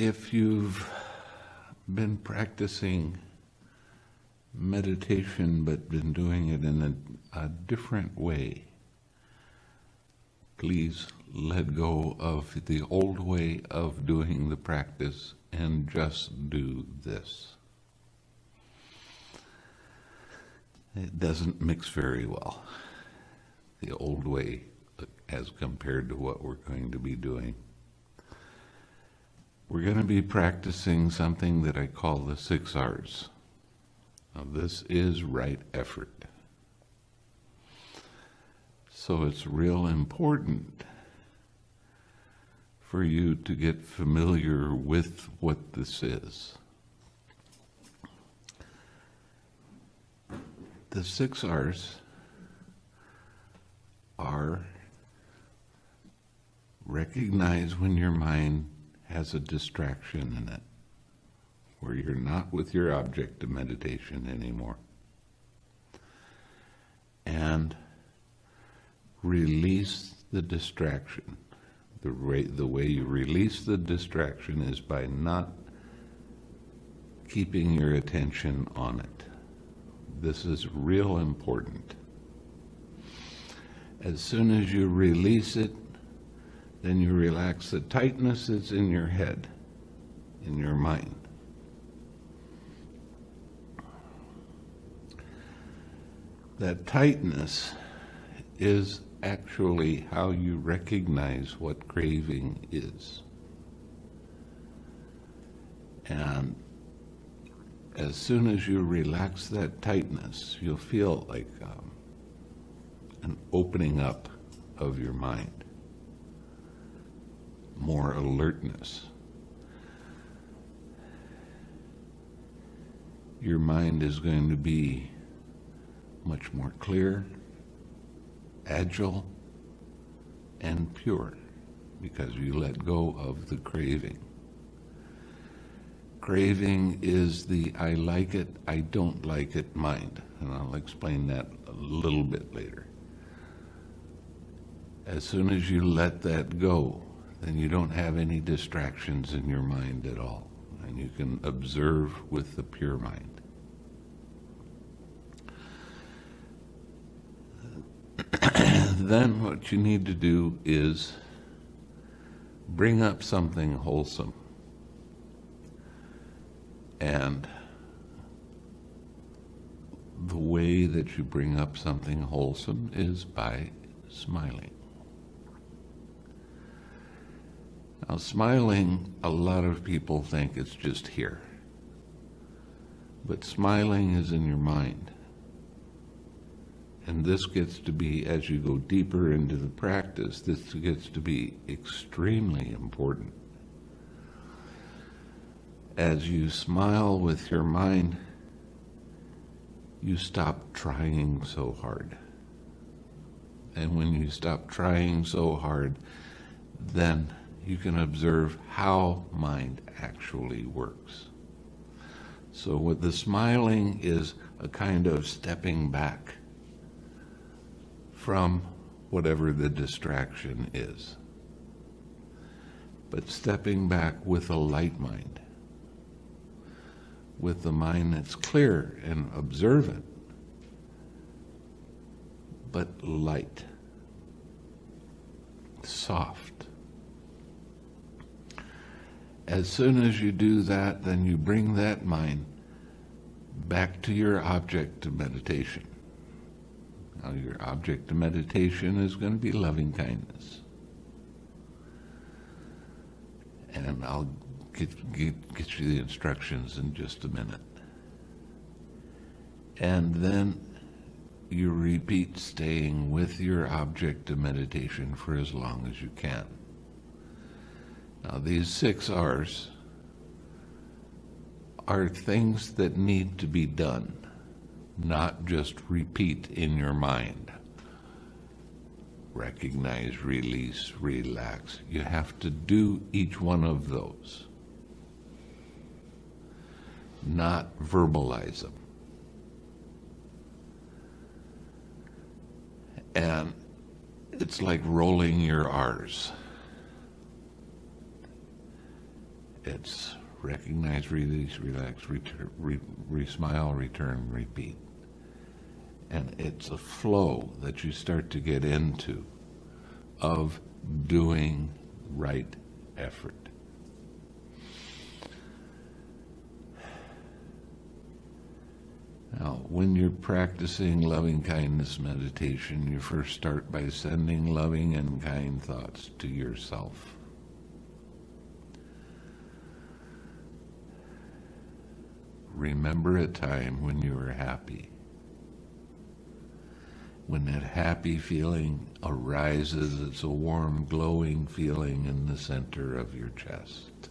if you've been practicing meditation but been doing it in a, a different way, please let go of the old way of doing the practice and just do this. It doesn't mix very well, the old way as compared to what we're going to be doing. We're going to be practicing something that I call the six R's. Now, this is right effort. So it's real important for you to get familiar with what this is. The six R's are recognize when your mind has a distraction in it, where you're not with your object of meditation anymore. And release the distraction. The way, the way you release the distraction is by not keeping your attention on it. This is real important. As soon as you release it, then you relax the tightness that's in your head, in your mind. That tightness is actually how you recognize what craving is. And as soon as you relax that tightness, you'll feel like um, an opening up of your mind, more alertness. Your mind is going to be much more clear, agile, and pure because you let go of the craving. Craving is the I like it, I don't like it mind, and I'll explain that a little bit later. As soon as you let that go, then you don't have any distractions in your mind at all, and you can observe with the pure mind. then what you need to do is bring up something wholesome. And the way that you bring up something wholesome is by smiling. Now, smiling, a lot of people think it's just here. But smiling is in your mind. And this gets to be, as you go deeper into the practice, this gets to be extremely important. As you smile with your mind, you stop trying so hard. And when you stop trying so hard, then you can observe how mind actually works. So, what the smiling is a kind of stepping back from whatever the distraction is. But stepping back with a light mind, with the mind that's clear and observant, but light, soft. As soon as you do that, then you bring that mind back to your object of meditation. Now, your object of meditation is going to be loving kindness. And I'll get, get, get you the instructions in just a minute. And then you repeat staying with your object of meditation for as long as you can. Now, these six R's are things that need to be done not just repeat in your mind. Recognize, release, relax. You have to do each one of those, not verbalize them. And it's like rolling your R's. It's recognize, release, relax, return, re, re, smile, return, repeat. And it's a flow that you start to get into of doing right effort. Now, when you're practicing loving kindness meditation, you first start by sending loving and kind thoughts to yourself. Remember a time when you were happy. When that happy feeling arises, it's a warm, glowing feeling in the center of your chest.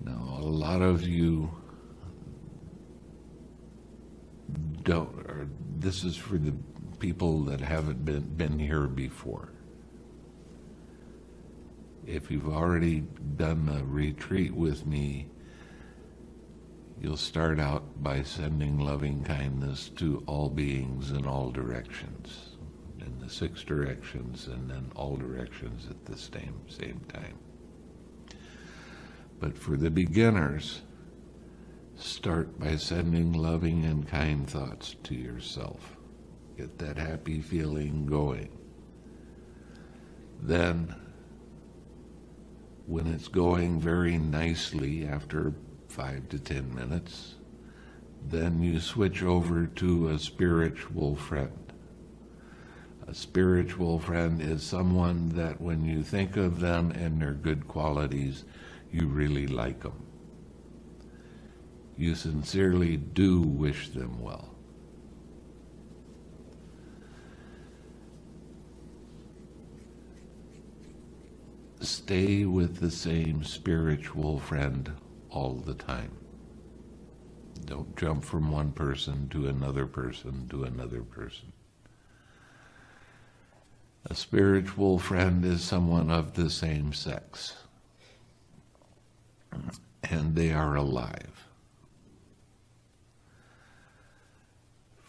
Now, a lot of you don't, or this is for the people that haven't been, been here before. If you've already done a retreat with me, you'll start out by sending loving kindness to all beings in all directions, in the six directions, and then all directions at the same, same time. But for the beginners, start by sending loving and kind thoughts to yourself. Get that happy feeling going. Then, when it's going very nicely after five to ten minutes, then you switch over to a spiritual friend. A spiritual friend is someone that when you think of them and their good qualities, you really like them. You sincerely do wish them well. Stay with the same spiritual friend all the time. Don't jump from one person to another person to another person. A spiritual friend is someone of the same sex, and they are alive.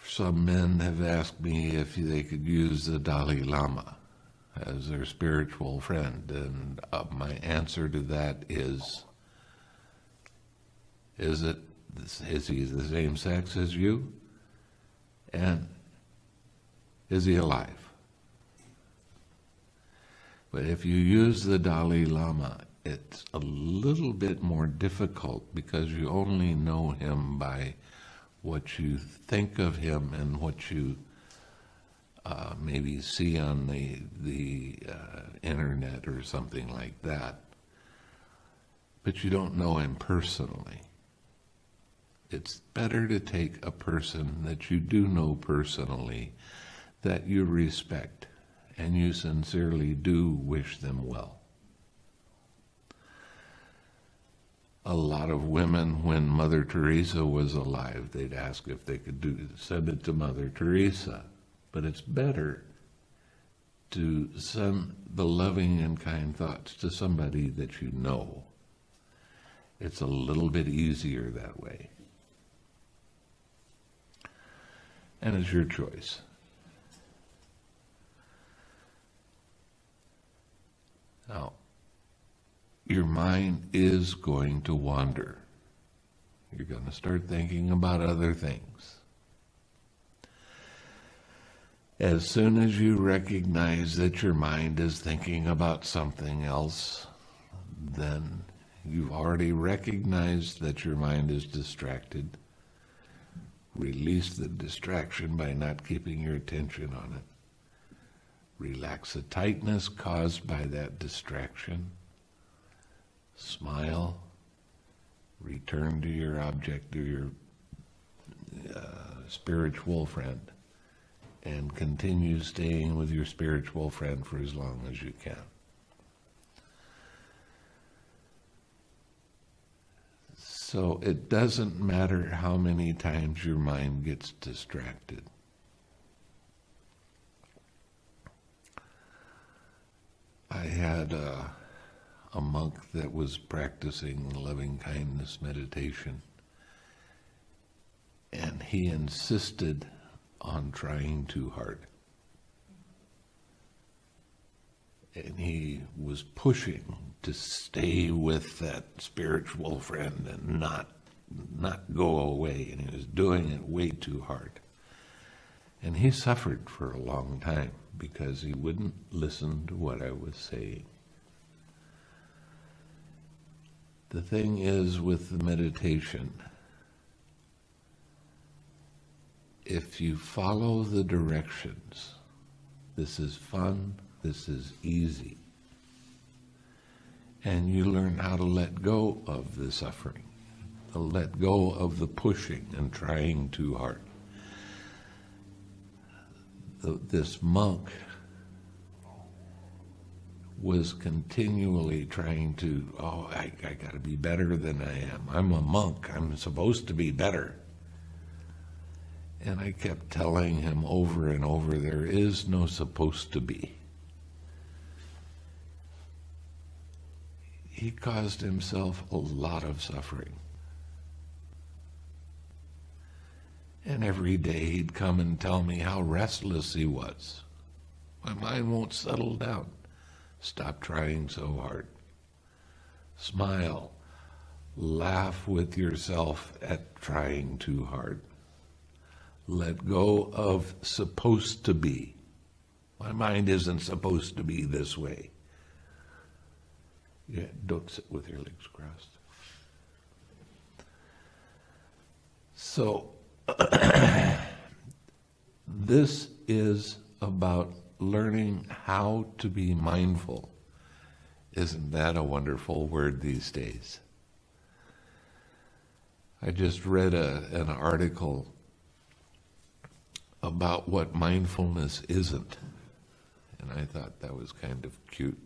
Some men have asked me if they could use the Dalai Lama as their spiritual friend, and uh, my answer to that is is it is he the same sex as you? And is he alive? But if you use the Dalai Lama, it's a little bit more difficult because you only know him by what you think of him and what you uh, maybe see on the the uh, internet or something like that. But you don't know him personally it's better to take a person that you do know personally, that you respect, and you sincerely do wish them well. A lot of women, when Mother Teresa was alive, they'd ask if they could do send it to Mother Teresa. But it's better to send the loving and kind thoughts to somebody that you know. It's a little bit easier that way. And it's your choice. Now, your mind is going to wander. You're going to start thinking about other things. As soon as you recognize that your mind is thinking about something else, then you've already recognized that your mind is distracted Release the distraction by not keeping your attention on it. Relax the tightness caused by that distraction. Smile. Return to your object, to your uh, spiritual friend, and continue staying with your spiritual friend for as long as you can. So it doesn't matter how many times your mind gets distracted. I had a, a monk that was practicing loving kindness meditation, and he insisted on trying too hard. And he was pushing to stay with that spiritual friend and not not go away. And he was doing it way too hard. And he suffered for a long time because he wouldn't listen to what i was saying. The thing is with the meditation if you follow the directions this is fun this is easy and you learn how to let go of the suffering, to let go of the pushing and trying too hard. This monk was continually trying to, oh, I, I got to be better than I am. I'm a monk. I'm supposed to be better. And I kept telling him over and over, there is no supposed to be. He caused himself a lot of suffering. And every day he'd come and tell me how restless he was. My mind won't settle down. Stop trying so hard. Smile. Laugh with yourself at trying too hard. Let go of supposed to be. My mind isn't supposed to be this way. Yeah, don't sit with your legs crossed. So, this is about learning how to be mindful. Isn't that a wonderful word these days? I just read a, an article about what mindfulness isn't, and I thought that was kind of cute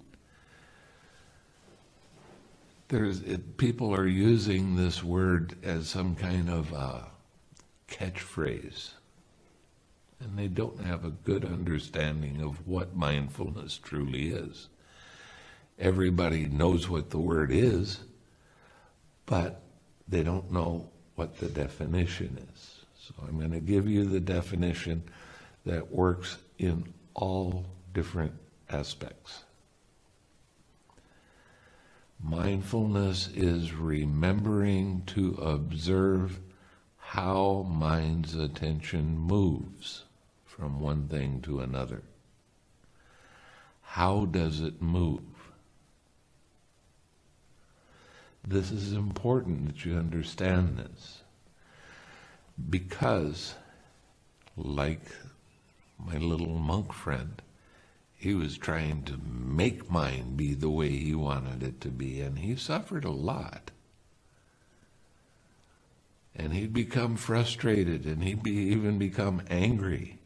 there's it, people are using this word as some kind of catchphrase, and they don't have a good understanding of what mindfulness truly is. Everybody knows what the word is, but they don't know what the definition is. So I'm going to give you the definition that works in all different aspects. Mindfulness is remembering to observe how mind's attention moves from one thing to another. How does it move? This is important that you understand this because, like my little monk friend, he was trying to make mine be the way he wanted it to be, and he suffered a lot. And he'd become frustrated, and he'd be, even become angry.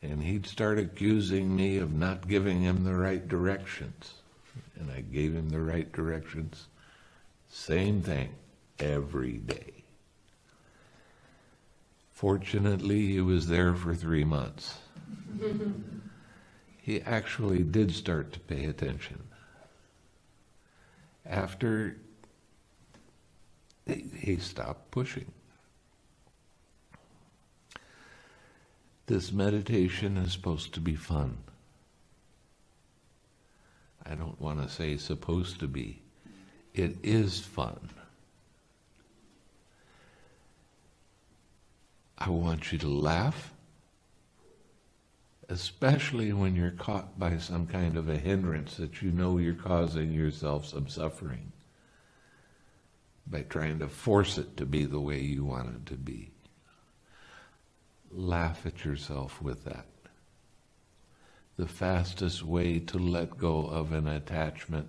And he'd start accusing me of not giving him the right directions. And I gave him the right directions. Same thing every day. Fortunately, he was there for three months. he actually did start to pay attention. After he stopped pushing. This meditation is supposed to be fun. I don't want to say supposed to be. It is fun. I want you to laugh especially when you're caught by some kind of a hindrance that you know you're causing yourself some suffering by trying to force it to be the way you want it to be. Laugh at yourself with that. The fastest way to let go of an attachment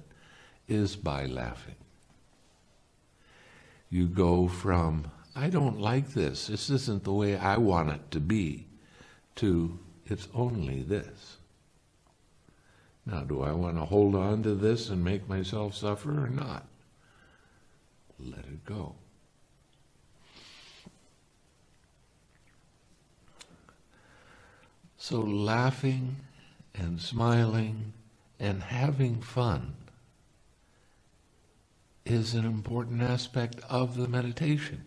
is by laughing. You go from, I don't like this, this isn't the way I want it to be, to it's only this. Now, do I want to hold on to this and make myself suffer or not? Let it go. So, laughing and smiling and having fun is an important aspect of the meditation.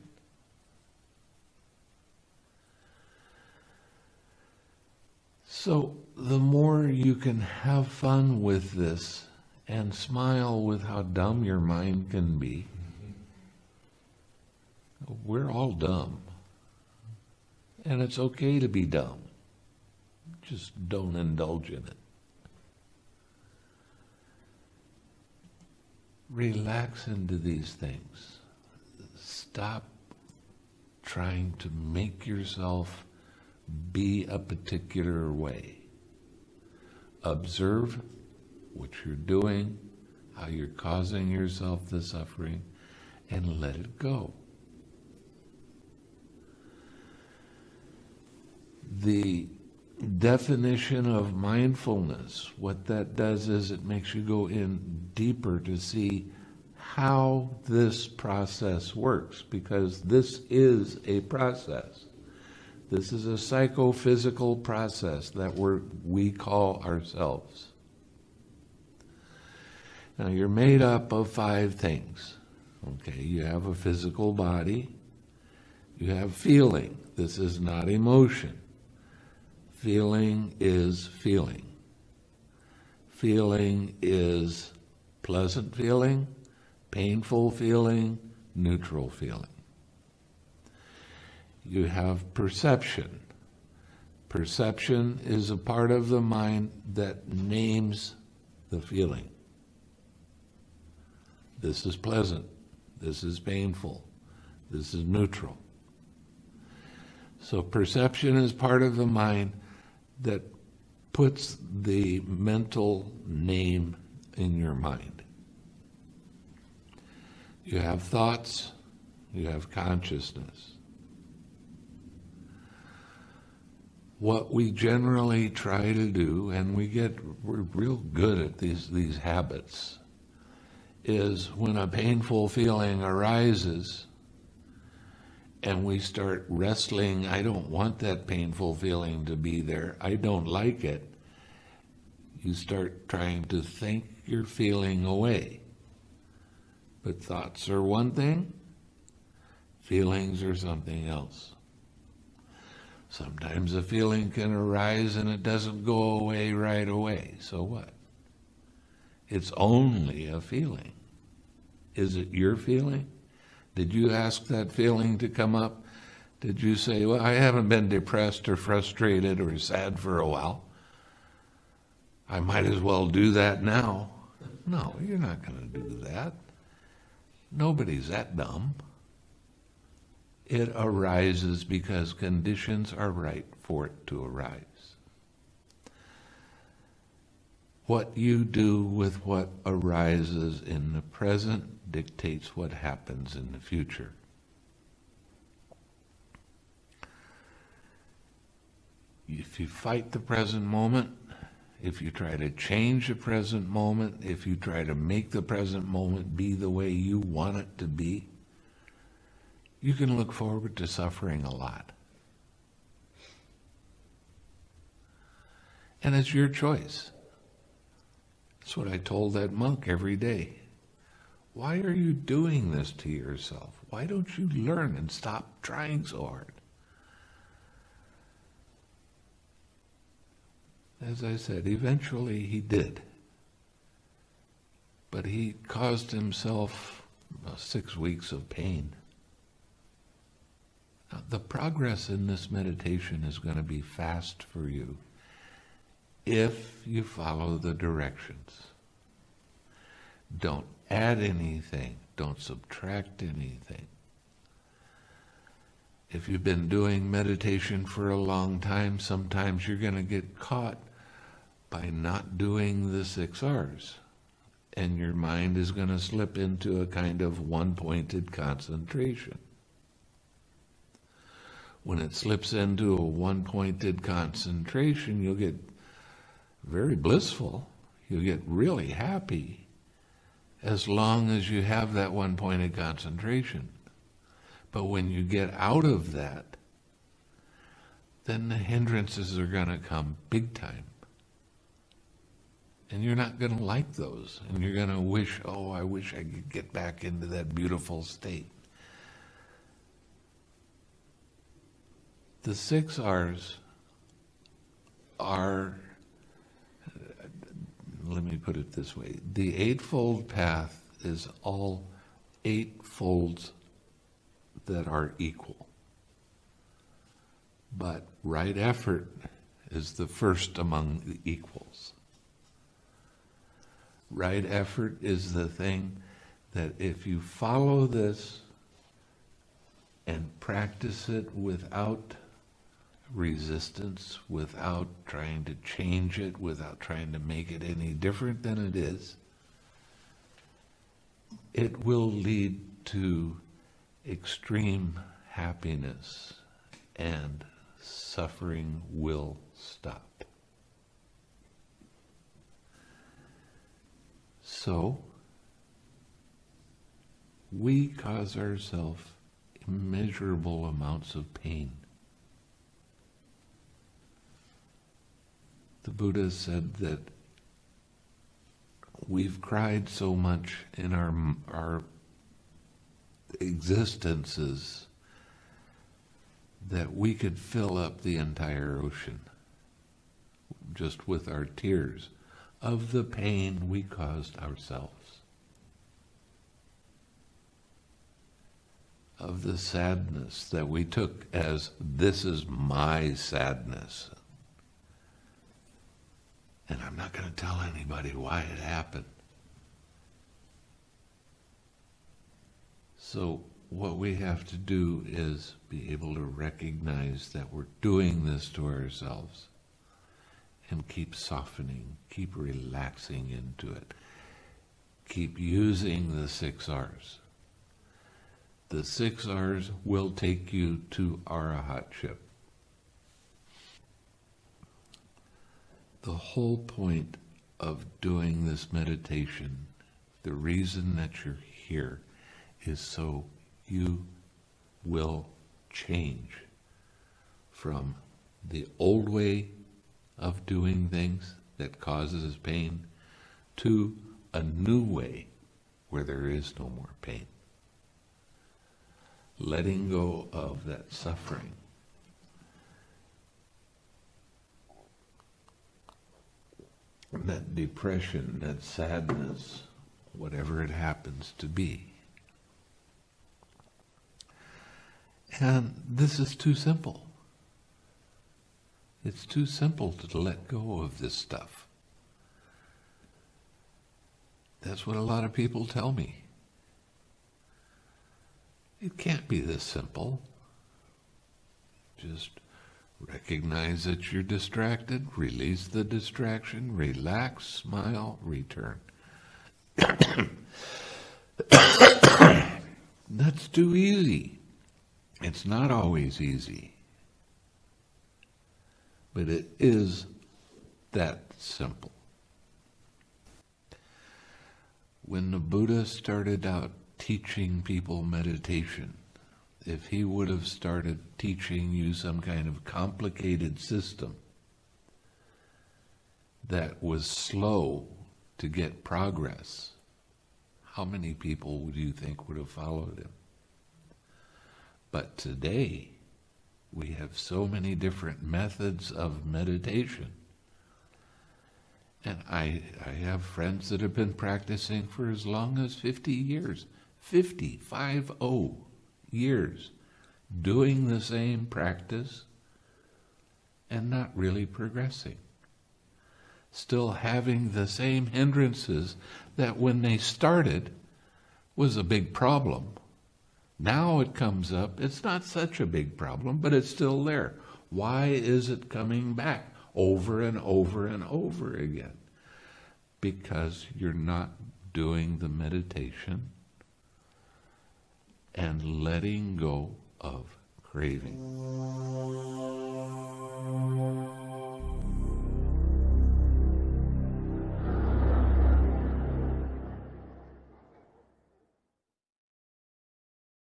So the more you can have fun with this and smile with how dumb your mind can be. We're all dumb. And it's okay to be dumb. Just don't indulge in it. Relax into these things. Stop trying to make yourself be a particular way. Observe what you're doing, how you're causing yourself the suffering, and let it go. The definition of mindfulness, what that does is it makes you go in deeper to see how this process works, because this is a process. This is a psychophysical process that we're, we call ourselves. Now, you're made up of five things. Okay, you have a physical body, you have feeling. This is not emotion. Feeling is feeling. Feeling is pleasant feeling, painful feeling, neutral feeling. You have perception. Perception is a part of the mind that names the feeling. This is pleasant. This is painful. This is neutral. So perception is part of the mind that puts the mental name in your mind. You have thoughts, you have consciousness. What we generally try to do, and we get we're real good at these these habits, is when a painful feeling arises, and we start wrestling, I don't want that painful feeling to be there, I don't like it, you start trying to think your feeling away. But thoughts are one thing, feelings are something else. Sometimes a feeling can arise and it doesn't go away right away. So what? It's only a feeling. Is it your feeling? Did you ask that feeling to come up? Did you say, Well, I haven't been depressed or frustrated or sad for a while. I might as well do that now. No, you're not going to do that. Nobody's that dumb. It arises because conditions are right for it to arise. What you do with what arises in the present dictates what happens in the future. If you fight the present moment, if you try to change the present moment, if you try to make the present moment be the way you want it to be, you can look forward to suffering a lot. And it's your choice. That's what I told that monk every day. Why are you doing this to yourself? Why don't you learn and stop trying so hard? As I said, eventually he did. But he caused himself uh, six weeks of pain. The progress in this meditation is going to be fast for you if you follow the directions. Don't add anything, don't subtract anything. If you've been doing meditation for a long time, sometimes you're going to get caught by not doing the six R's. And your mind is going to slip into a kind of one pointed concentration. When it slips into a one pointed concentration, you'll get very blissful. You'll get really happy as long as you have that one pointed concentration. But when you get out of that, then the hindrances are going to come big time. And you're not going to like those. And you're going to wish, oh, I wish I could get back into that beautiful state. The six R's are let me put it this way. The Eightfold Path is all eight folds that are equal. But right effort is the first among the equals. Right effort is the thing that if you follow this and practice it without resistance, without trying to change it, without trying to make it any different than it is, it will lead to extreme happiness and suffering will stop. So, we cause ourselves immeasurable amounts of pain. The Buddha said that we've cried so much in our, our existences that we could fill up the entire ocean just with our tears of the pain we caused ourselves. Of the sadness that we took as this is my sadness. And I'm not going to tell anybody why it happened. So, what we have to do is be able to recognize that we're doing this to ourselves and keep softening, keep relaxing into it, keep using the six R's. The six R's will take you to arahatship. The whole point of doing this meditation, the reason that you're here, is so you will change from the old way of doing things that causes pain to a new way where there is no more pain. Letting go of that suffering. That depression, that sadness, whatever it happens to be. And this is too simple. It's too simple to let go of this stuff. That's what a lot of people tell me. It can't be this simple. Just recognize that you're distracted, release the distraction, relax, smile, return. That's too easy. It's not always easy, but it is that simple. When the Buddha started out teaching people meditation, if he would have started teaching you some kind of complicated system that was slow to get progress, how many people would you think would have followed him? But today, we have so many different methods of meditation. And I, I have friends that have been practicing for as long as 50 years, 50, 5 0 years, doing the same practice and not really progressing. Still having the same hindrances that when they started was a big problem now it comes up. It's not such a big problem, but it's still there. Why is it coming back over and over and over again? Because you're not doing the meditation and letting go of craving.